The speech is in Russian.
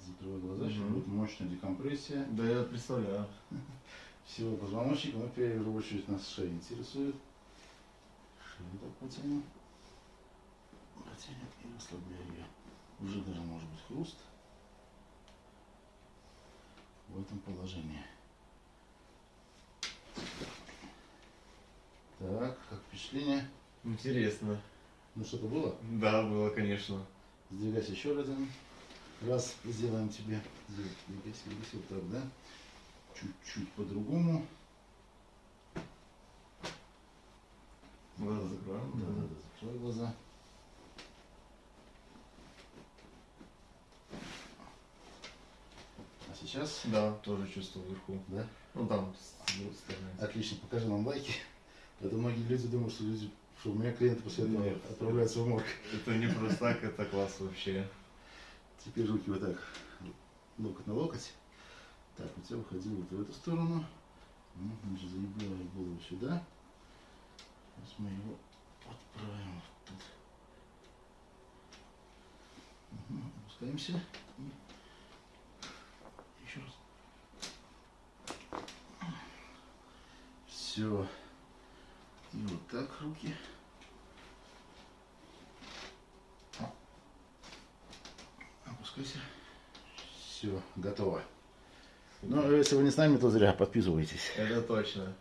закрывай глаза, сейчас Мгм. будет мощная декомпрессия Да я представляю. всего позвоночника, но в первую очередь нас шея интересует. Шею так потянем. Потянем и расслабляем ее. Уже даже может быть хруст в этом положении. Так, как впечатление? Интересно. Ну что-то было? Да, было, конечно. Сдвигайся еще один раз, сделаем тебе. Вот так, да? Чуть-чуть по-другому. Глаза закроем. Да, да, да, закрой глаза. А сейчас? Да, тоже чувствую вверху. Да? Ну там, с другой стороны. Отлично, покажи нам лайки. Это многие люди думают, что люди, что у меня клиенты после этого Нет. отправляются в морг. Это не просто так, это класс вообще. Теперь руки вот так, локоть на локоть. Так, у тебя выходило вот в эту сторону. Ну, значит, заебляю голову сюда. Сейчас мы его отправим вот тут. Угу, опускаемся. И еще раз. Все. И вот так руки. Опускайся. Все, готово. Ну, если вы не с нами, то зря подписывайтесь. Это точно.